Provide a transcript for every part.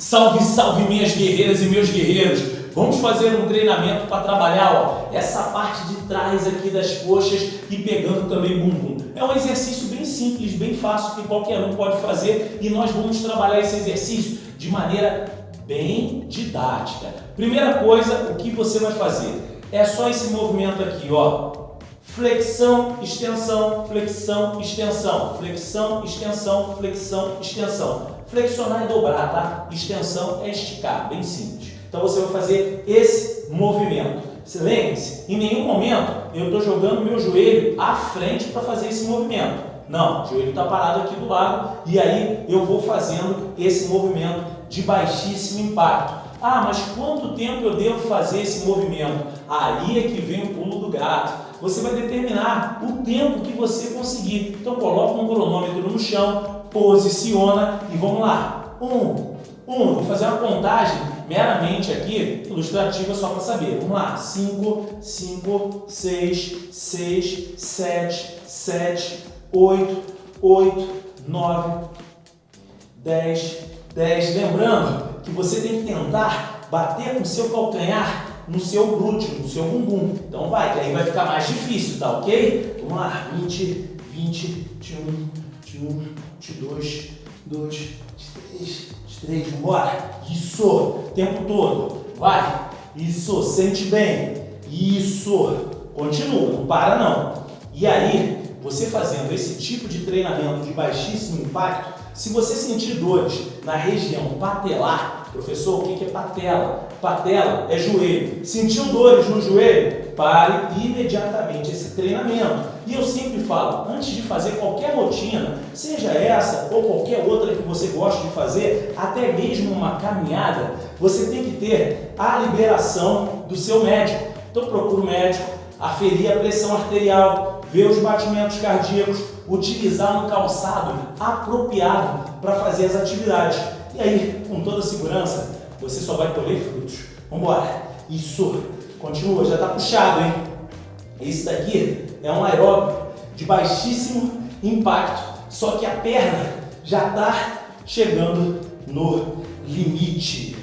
Salve, salve minhas guerreiras e meus guerreiros! Vamos fazer um treinamento para trabalhar ó, essa parte de trás aqui das coxas e pegando também bumbum. É um exercício bem simples, bem fácil que qualquer um pode fazer e nós vamos trabalhar esse exercício de maneira bem didática. Primeira coisa, o que você vai fazer? É só esse movimento aqui, ó. Flexão, extensão, flexão, extensão, flexão, extensão, flexão, extensão. Flexionar e dobrar, tá? Extensão é esticar, bem simples. Então você vai fazer esse movimento. Lembre-se, em nenhum momento eu estou jogando meu joelho à frente para fazer esse movimento. Não, o joelho está parado aqui do lado e aí eu vou fazendo esse movimento de baixíssimo impacto. Ah, mas quanto tempo eu devo fazer esse movimento? Aí é que vem o pulo do gato você vai determinar o tempo que você conseguir. Então coloca um cronômetro no chão, posiciona e vamos lá. Um, um, vou fazer uma contagem meramente aqui, ilustrativa só para saber. Vamos lá, 5, 5, 6, 6, 7, 7, 8, 8, 9, 10, 10. Lembrando que você tem que tentar bater com o seu calcanhar no seu glúteo, no seu bumbum. Então vai, que aí vai ficar mais difícil, tá ok? Vamos lá, 20, 20, 21, 21, 22, 2, 23, 23, vambora. Isso, tempo todo. Vai, isso, sente bem. Isso, continua, não para não. E aí, você fazendo esse tipo de treinamento de baixíssimo impacto, se você sentir dores na região patelar, Professor, o que é patela? Patela é joelho. Sentiu dores no joelho? Pare imediatamente esse treinamento. E eu sempre falo, antes de fazer qualquer rotina, seja essa ou qualquer outra que você goste de fazer, até mesmo uma caminhada, você tem que ter a liberação do seu médico. Então procura o médico, aferir a pressão arterial, ver os batimentos cardíacos, utilizar um calçado apropriado para fazer as atividades. E aí, com toda segurança, você só vai colher frutos. Vamos embora. Isso. Continua, já está puxado, hein? Esse daqui é um aeróbio de baixíssimo impacto, só que a perna já está chegando no limite.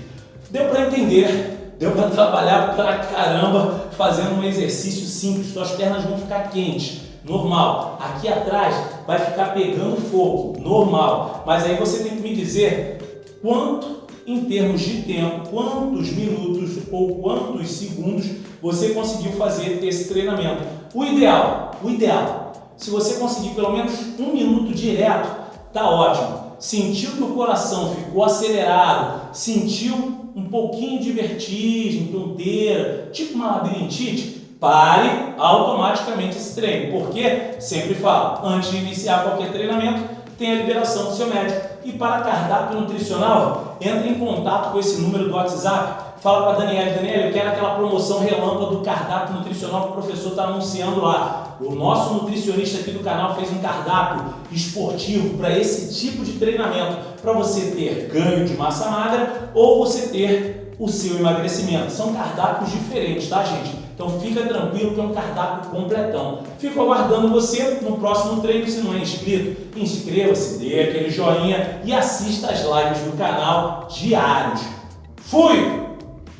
Deu para entender? Deu para trabalhar pra caramba fazendo um exercício simples, suas pernas vão ficar quentes normal. Aqui atrás vai ficar pegando fogo, normal. Mas aí você tem que me dizer quanto, em termos de tempo, quantos minutos ou quantos segundos você conseguiu fazer esse treinamento. O ideal, o ideal, se você conseguir pelo menos um minuto direto, tá ótimo. Sentiu que o coração ficou acelerado, sentiu um pouquinho de vertigem, tonteira, tipo uma labirintite, pare automaticamente esse treino. Porque, sempre falo, antes de iniciar qualquer treinamento, tem a liberação do seu médico. E para cardápio nutricional, entre em contato com esse número do WhatsApp, fala para Daniela, Daniela, eu quero aquela promoção relâmpago do cardápio nutricional que o professor está anunciando lá. O nosso nutricionista aqui do canal fez um cardápio esportivo para esse tipo de treinamento, para você ter ganho de massa magra ou você ter o seu emagrecimento. São cardápios diferentes, tá gente? Então fica tranquilo que é um cardápio completão. Fico aguardando você no próximo treino. Se não é inscrito, inscreva-se, dê aquele joinha e assista as lives do canal diários. Fui!